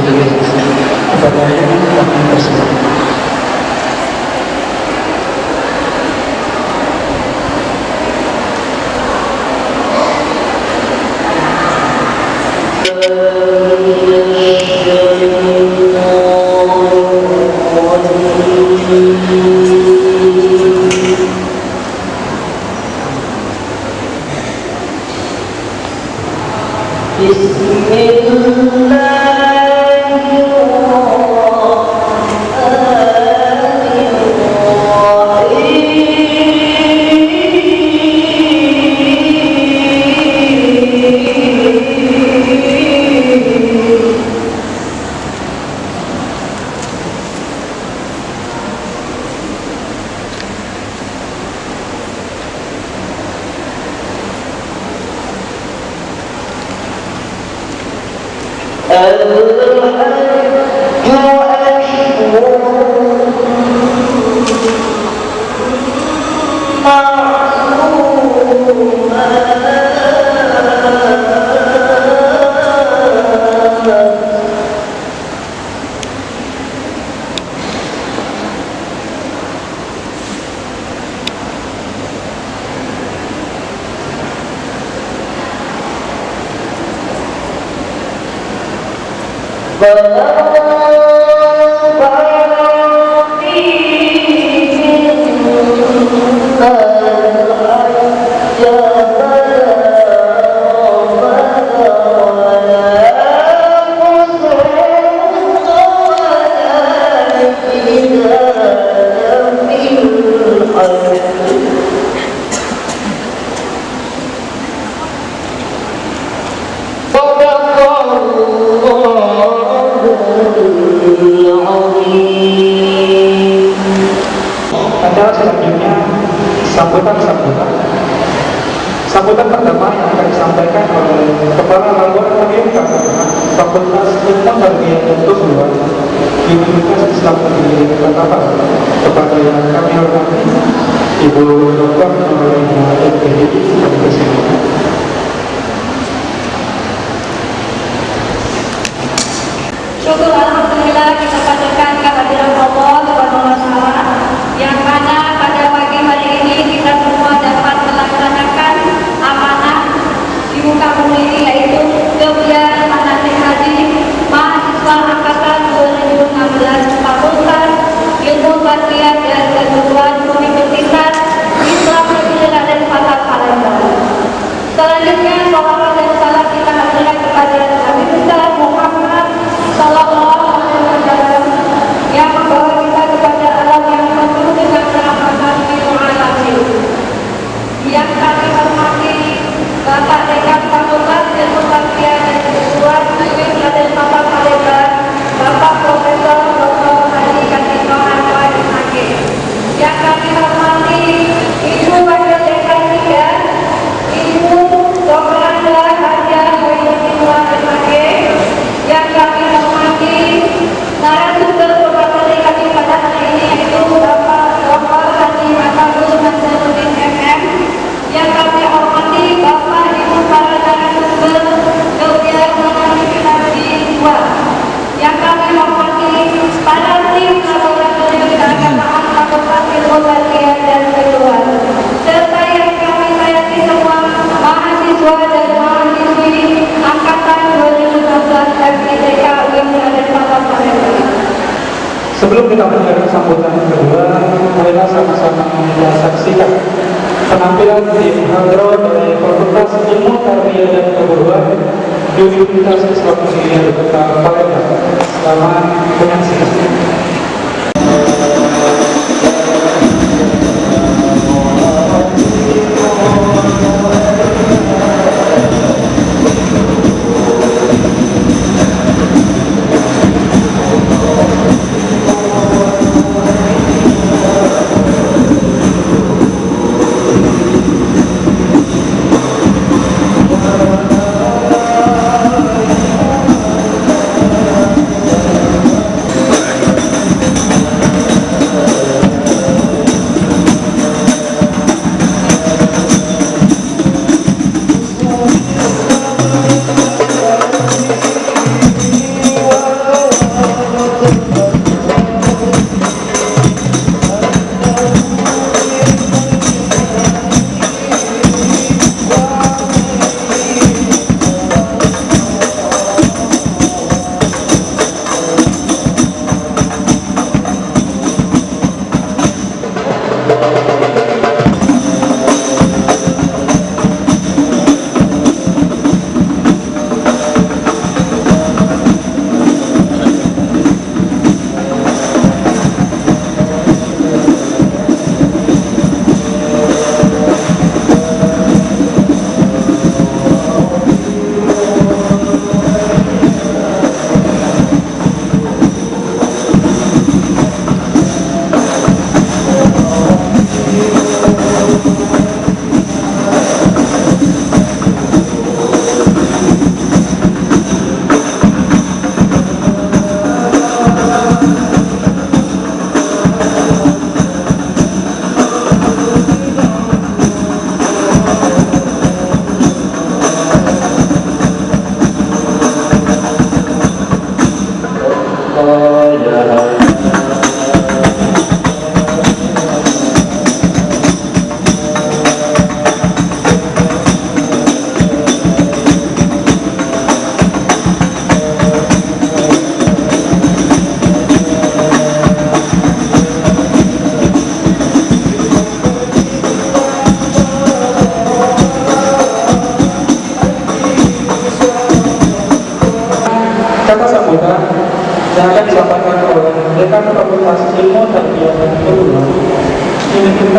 Gracias. Bye. kedua Universitas Islam Negeri Balikpapan kepada yang kami hormati Ibu Dr. Nurina Ibu Presiden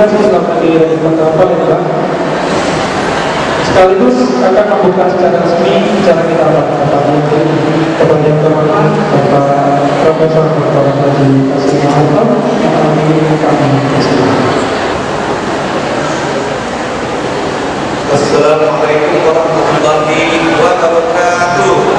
dilakukan selama di Interpol adalah sekaligus akan membuka secara resmi cara kita Bapak Menteri kepada teman Bapak Profesor Bapak Haji Kasim Mahanto yang kami kami Assalamualaikum warahmatullahi wabarakatuh.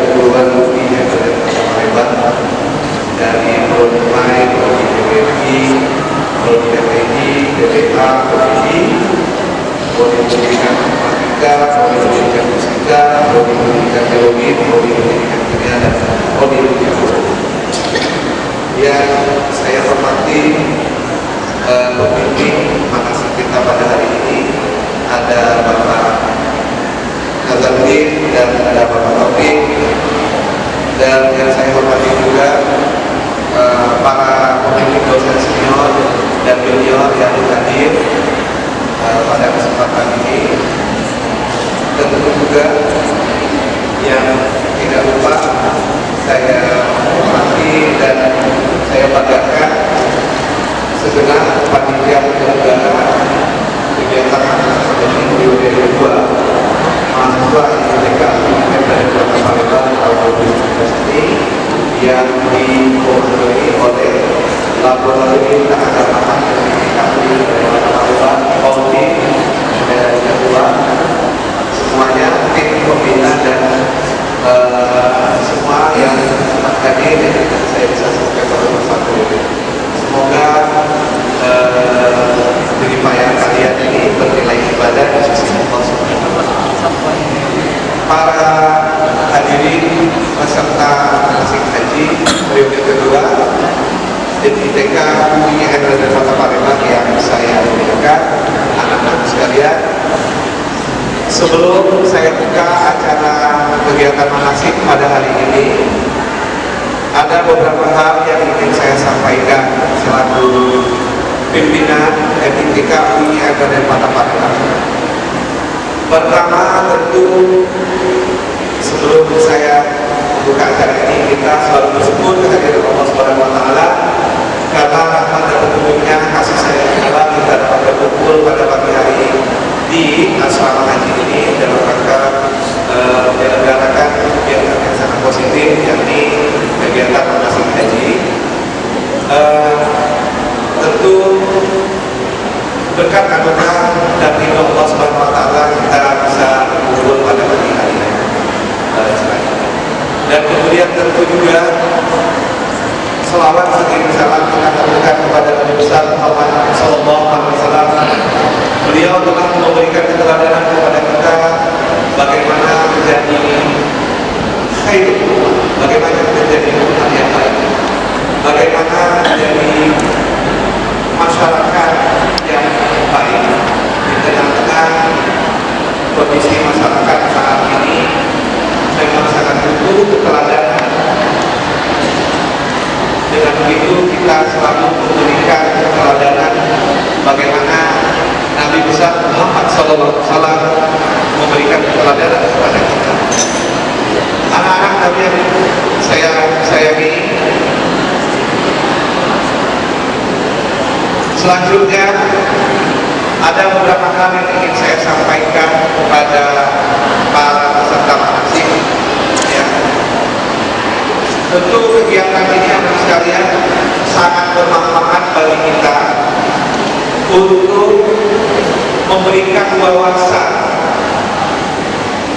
Selanjutnya ada beberapa hal yang ingin saya sampaikan kepada para peserta vaksin. Ya. Tentu kegiatan ini anak sekalian sangat bermanfaat bagi kita untuk memberikan wawasan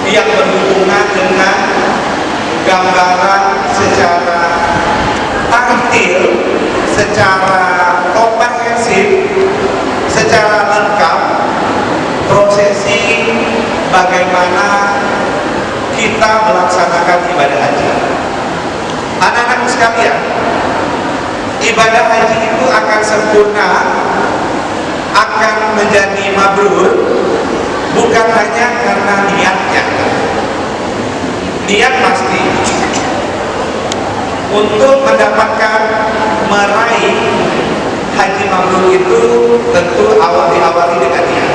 yang berhubungan dengan gambaran secara taktil, secara komprehensif secara lengkap prosesi bagaimana kita melaksanakan ibadah haji. Anak-anak sekalian ibadah haji itu akan sempurna akan menjadi mabrur bukan hanya karena niatnya. Niat pasti untuk mendapatkan meraih haji mabrur itu tentu awal diawali dengan niat.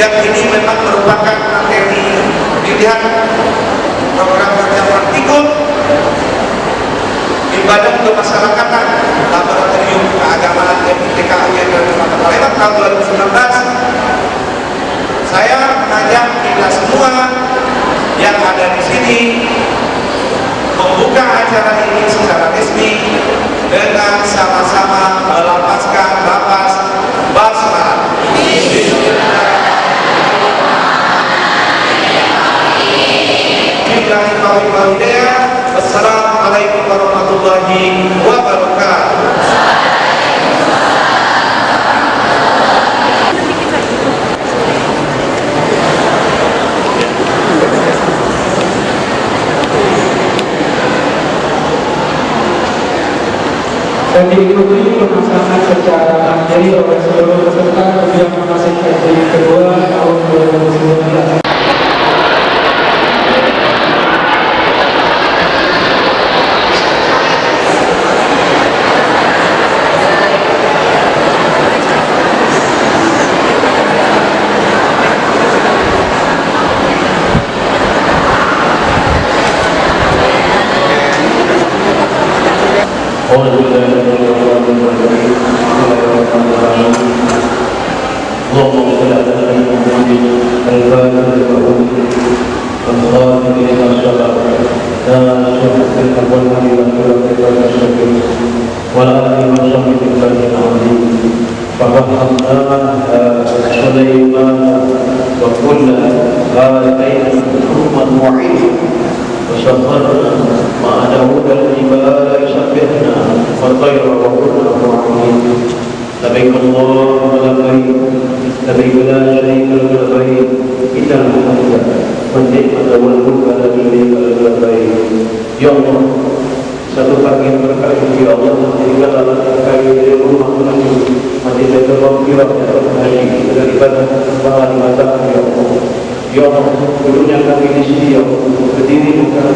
yang ini memang merupakan materi pilihan program kerja praktikum ibadah untuk masyarakatan laboratorium keagamaan TKI UGM Kota Palembang tahun 2019 saya mengajak kita semua yang ada di sini membuka acara ini secara resmi dengan sama-sama melepaskan lapas basmala. billahi taufiq wal hidayah. Wassalamualaikum warahmatullahi wabarakatuh. dan diikuti pemasangan secara mandiri oleh seluruh juga menikmati wal mulka lagi baik ya Allah satu pagi berkali ya Allah menjadikan alat kayu dari rumah menuju menjadikan wakilah dan haji daripada bahan mata ya Allah ya Allah dulunya kami di sini ya Allah berdiri bukan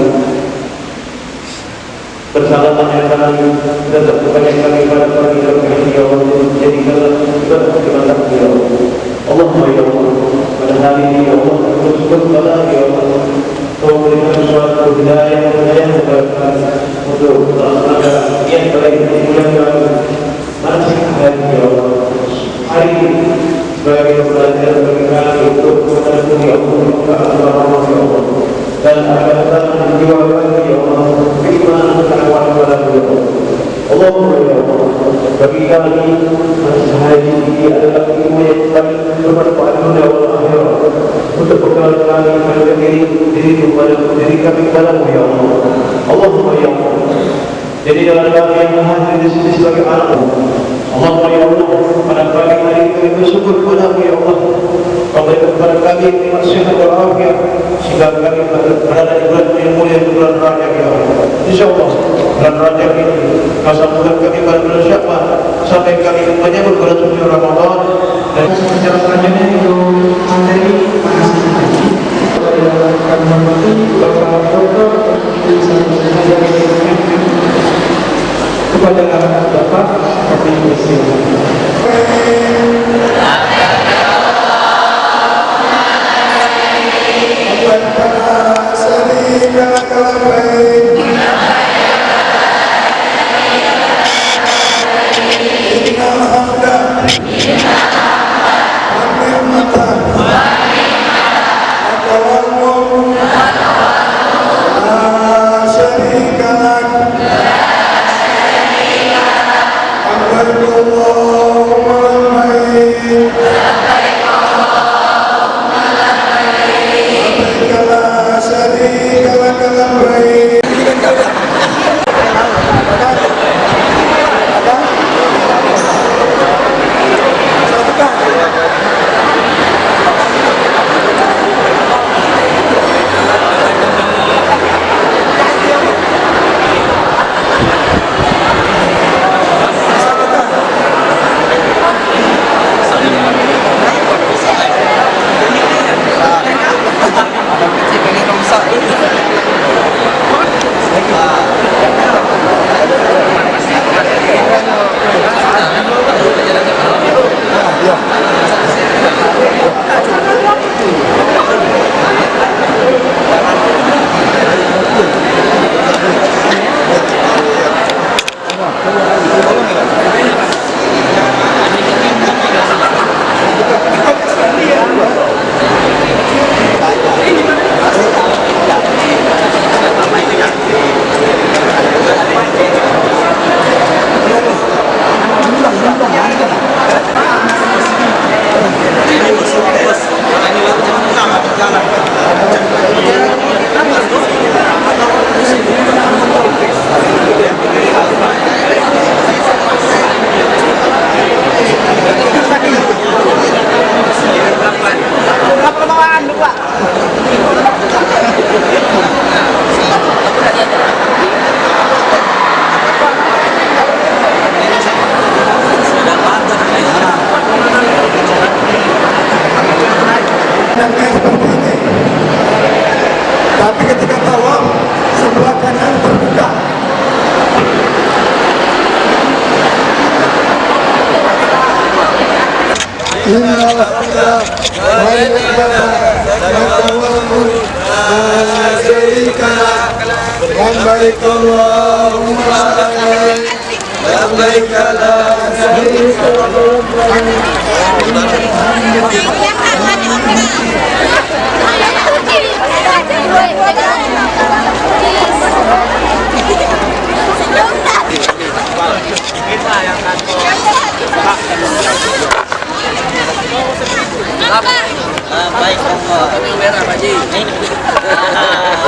persalahan yang kami tetap kepada kami pada pagi dan ya Allah jadikanlah ibadah di mata ya Allah Allah ya Allah pada ini ya Allah bersyukur kepada ya Allah Kau berikan suatu hidayah hidayah kepada kami untuk melaksanakan yang baik bulan kami masih hari ya Allah hari ini sebagai pelajaran bagi kami untuk mengenal ya Allah Allah ya Allah dan jiwa kami ya Allah takwa kepada Allah Allahumma ya Allah hari ini adalah ilmu yang paling bermanfaat dunia wal akhirat. Untuk bekal kami menjaga diri diri kepada diri kami kepadamu ya Allah Allahumma ya Allah jadi dalam kami yang hadir di sini sebagai anakmu Allahumma ya Allah pada pagi hari ini kami bersyukur kepadamu ya Allah. Kau berikan kepada kami nikmat sehat walafiat sehingga kami berada di bulan yang mulia di bulan Rajab ya Allah. Insya Allah bulan Rajab ini masa bulan kami pada bulan Syawal sampai kami menyambut bulan suci Ramadan. Dan secara selanjutnya itu materi kami hormati Bapak Dr. kepada Bapak kami bersilakan. dan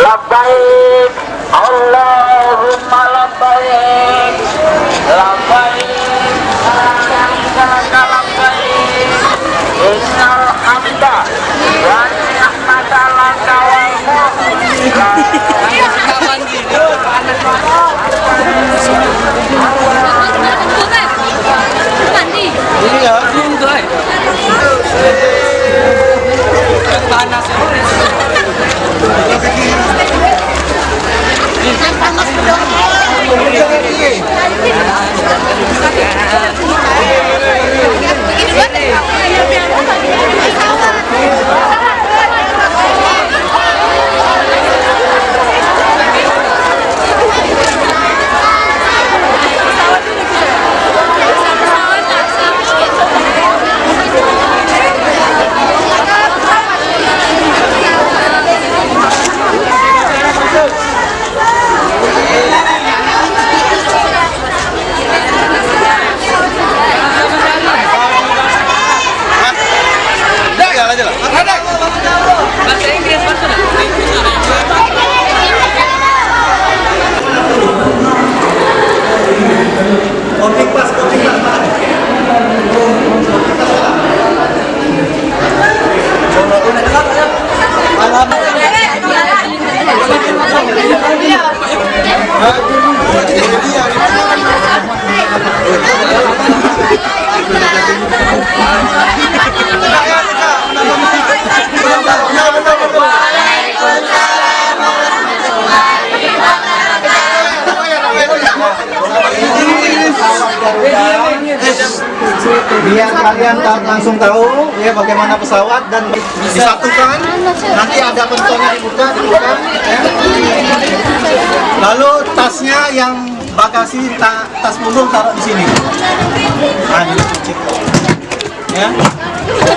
Labbaik Allahumma labbaik. Labbaik innal hamda wa ni'mata laka wal Ini ya, belum tuh. Panas. Panas bedong. cái đứa biar kalian langsung tahu ya bagaimana pesawat dan disatukan. Nanti ada pentolnya dibuka dibuka ya. lalu tasnya yang bagasi ta tas pundung taruh di sini. Nah, ya.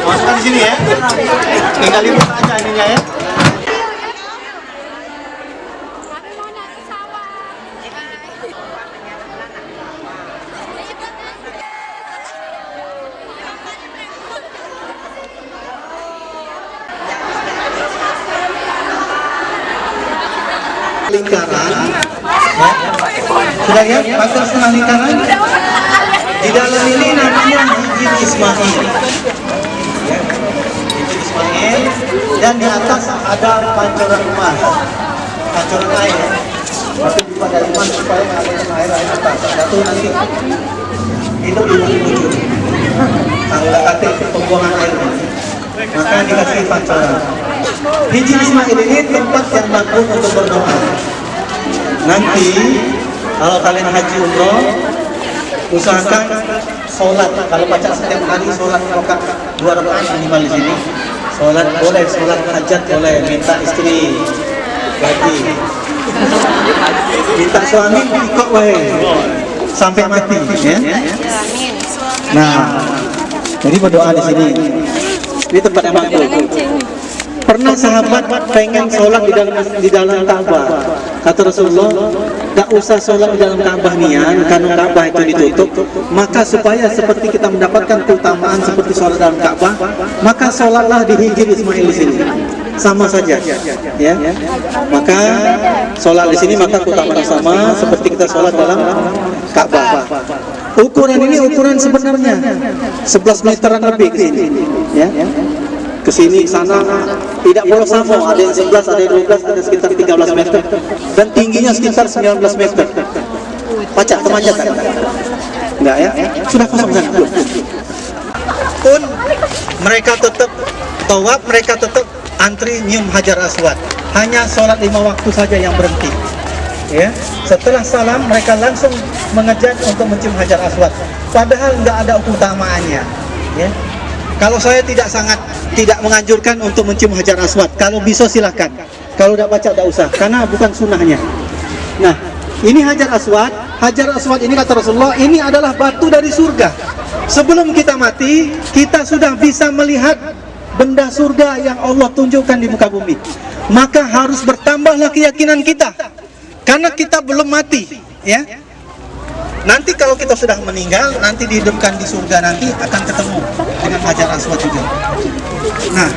Masukkan di sini ya. Tinggal dibuka aja ininya ya. Sudah ya? Pasal setengah lingkaran di dalam ini namanya hijin Ismail. Ya. Ismail. Dan di atas ada pancoran emas. Pancoran air tapi pada iman supaya mengalirkan air air atas. Jatuh nanti. Itu di ujung tangga kate pembuangan air. Maka dikasih pancoran. Hijin Ismail ini tempat yang bagus untuk berdoa. Nanti kalau kalian haji umroh, usahakan sholat. Kalau baca setiap hari sholat rakaat dua rakaat minimal di sini. Sholat boleh, sholat hajat boleh, minta istri gaji. Minta suami ikut wae sampai mati ya. Nah, jadi berdoa di sini. Ini tempat yang bagus. Pernah sahabat pengen sholat di dalam di dalam Ka'bah. Kata Rasulullah, usah sholat di dalam Ka'bah nian, karena Ka'bah itu ditutup. Maka supaya seperti kita mendapatkan keutamaan seperti sholat dalam Ka'bah, maka sholatlah di Hijir Ismail di sini. Sama saja, ya. Maka sholat di sini maka keutamaan sama seperti kita sholat dalam Ka'bah. Ukuran ini ukuran sebenarnya 11 meteran lebih ke ya ke sini ke sana. Tidak boleh sama. ada yang 11 ada yang 12 ada sekitar 13 meter. Dan tingginya sekitar 19 meter. Pacak kemanjatan enggak ya? Sudah kosong sana pun mereka tetap tawaf mereka tetap antri nyium hajar aswad. Hanya sholat lima waktu saja yang berhenti. Ya. Setelah salam mereka langsung mengejar untuk mencium hajar aswad. Padahal nggak ada keutamaannya. Ya kalau saya tidak sangat tidak menganjurkan untuk mencium hajar aswad. Kalau bisa silahkan. Kalau tidak baca tidak usah. Karena bukan sunnahnya. Nah, ini hajar aswad. Hajar aswad ini kata Rasulullah, ini adalah batu dari surga. Sebelum kita mati, kita sudah bisa melihat benda surga yang Allah tunjukkan di muka bumi. Maka harus bertambahlah keyakinan kita. Karena kita belum mati. Ya, Nanti kalau kita sudah meninggal, nanti dihidupkan di surga nanti akan ketemu dengan Hajar Aswad juga. Nah,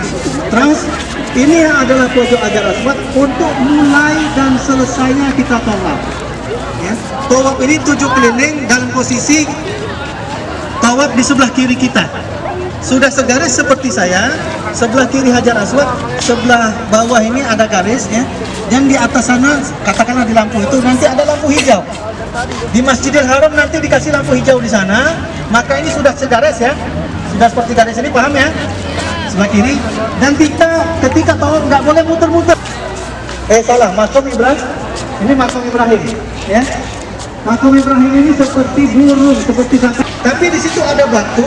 terus ini adalah pojok Hajar Aswad untuk mulai dan selesainya kita tawaf. Ya, tawaf ini tujuh keliling dalam posisi tawaf di sebelah kiri kita. Sudah segaris seperti saya, sebelah kiri Hajar Aswad, sebelah bawah ini ada garis ya. Dan di atas sana, katakanlah di lampu itu nanti ada lampu hijau di Masjidil Haram nanti dikasih lampu hijau di sana. Maka ini sudah segaris ya. Sudah seperti garis ini paham ya? Sebelah kiri. Dan kita ketika tawaf nggak boleh muter-muter. Eh salah. Makom Ibrahim. Ini makom Ibrahim ya. Makom Ibrahim ini seperti burung seperti kakak. Tapi di situ ada batu.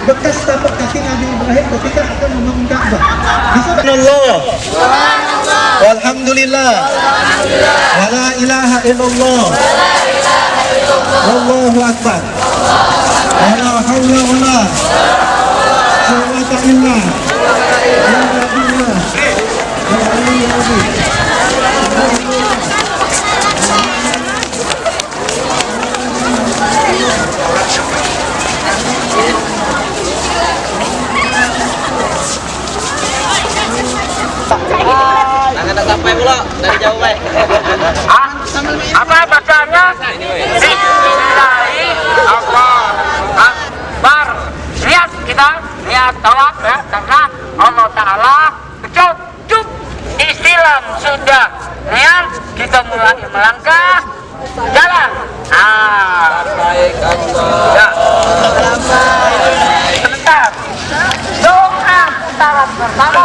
Bekas tapak kaki Nabi Ibrahim ketika akan membangun Ka'bah di Allah Walhamdulillah. Wala ilaha illallah. Wallahu akbar. Wala hawla wala Quwwata illa Billah Al-aliyyil azim. Ah, apa bacanya? Bismillahi Allah Akbar. Lihat kita, lihat tolak ya, karena Allah Taala Islam sudah lihat kita mulai melangkah jalan. Ah, ya. Sebentar. Doa sebentar bersama.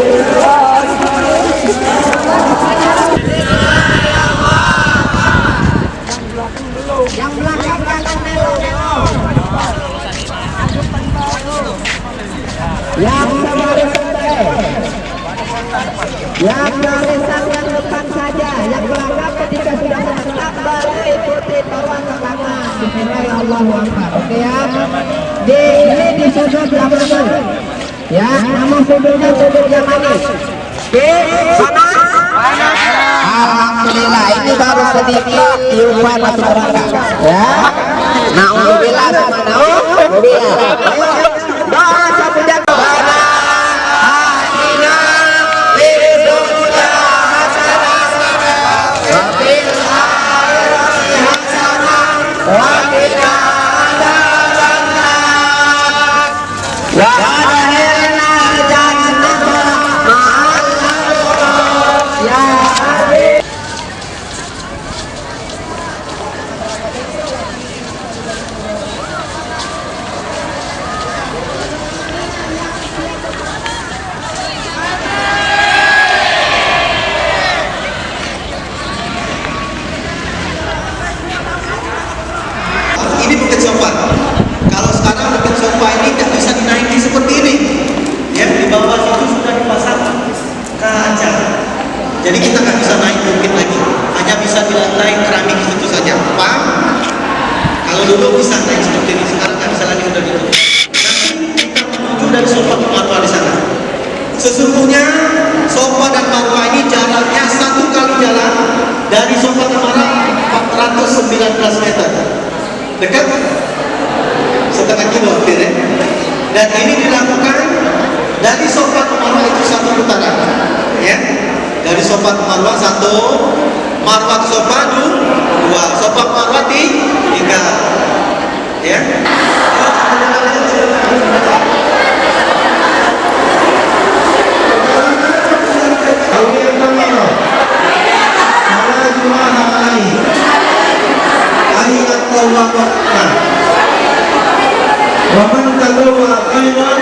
yang dari santai yang dari sangat depan saja yang belakang ketika sudah menetap baru ikuti tolong ke kanan Bismillahirrahmanirrahim oke ya. Di ini di sudut yang ya nama sudutnya sudut yang manis di panas Alhamdulillah ini baru sedikit tiupan masyarakat ya Nah, bila sama nau, ya. Allahu Akbar. Wa man tadawwa khairan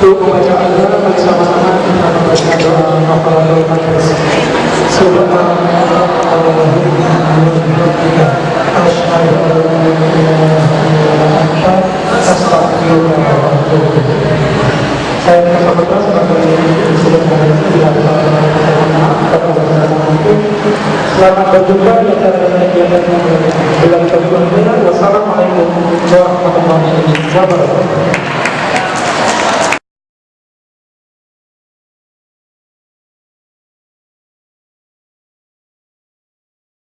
untuk membaca azan bersama-sama kita membaca doa kafaratul majlis. Subhanallahumma wa bihamdika asyhadu an la ilaha illa anta astaghfiruka wa atubu ilaik. Saya merasa berkelas sebagai sudah menghadapi di hadapan Selamat berjumpa di acara kegiatan bulan Februari. Wassalamualaikum warahmatullahi wabarakatuh.